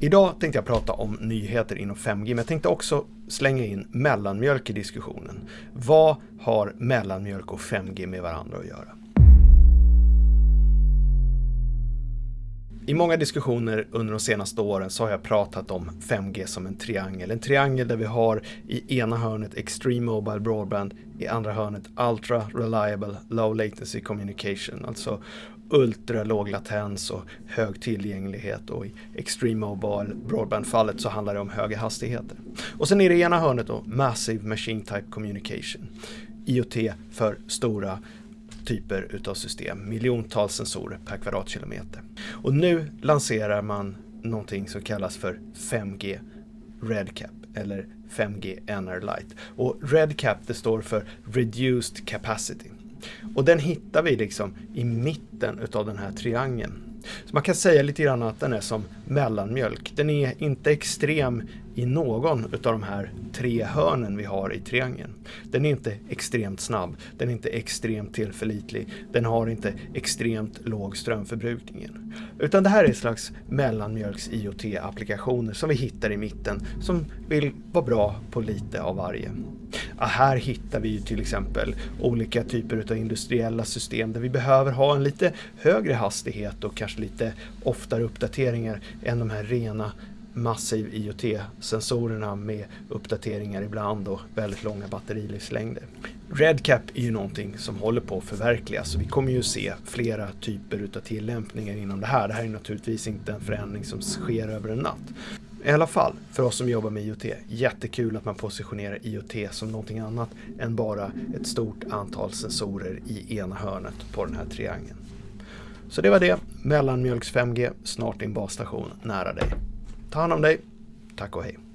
Idag tänkte jag prata om nyheter inom 5G, men jag tänkte också slänga in mellanmjölk i diskussionen. Vad har mellanmjölk och 5G med varandra att göra? I många diskussioner under de senaste åren så har jag pratat om 5G som en triangel. En triangel där vi har i ena hörnet Extreme Mobile Broadband, i andra hörnet Ultra Reliable Low Latency Communication, alltså ultra låg latens och hög tillgänglighet och i Extreme Mobile Broadband-fallet så handlar det om höga hastigheter. Och sen i det ena hörnet då Massive Machine Type Communication, IoT för stora typer utav system, miljontals sensorer per kvadratkilometer. Och nu lanserar man någonting som kallas för 5G RedCap eller 5G NR Lite. Och RedCap det står för Reduced Capacity. Och den hittar vi liksom i mitten utav den här triangeln. Så man kan säga lite grann att den är som mellanmjölk. Den är inte extrem i någon av de här tre hörnen vi har i triangeln. Den är inte extremt snabb, den är inte extremt tillförlitlig, den har inte extremt låg strömförbrukning. Utan det här är ett slags mellanmjölks IoT-applikationer som vi hittar i mitten som vill vara bra på lite av varje. Ja, här hittar vi till exempel olika typer av industriella system där vi behöver ha en lite högre hastighet och kanske lite oftare uppdateringar än de här rena massiv IoT-sensorerna med uppdateringar ibland och väldigt långa batterilivslängder. RedCap är ju någonting som håller på att förverkligas och vi kommer ju se flera typer utav tillämpningar inom det här. Det här är naturligtvis inte en förändring som sker över en natt. I alla fall, för oss som jobbar med IoT, jättekul att man positionerar IoT som någonting annat än bara ett stort antal sensorer i ena hörnet på den här triangeln. Så det var det, mellanmjölks 5G, snart din basstation nära dig. Ta hand om dig. Tack och hej.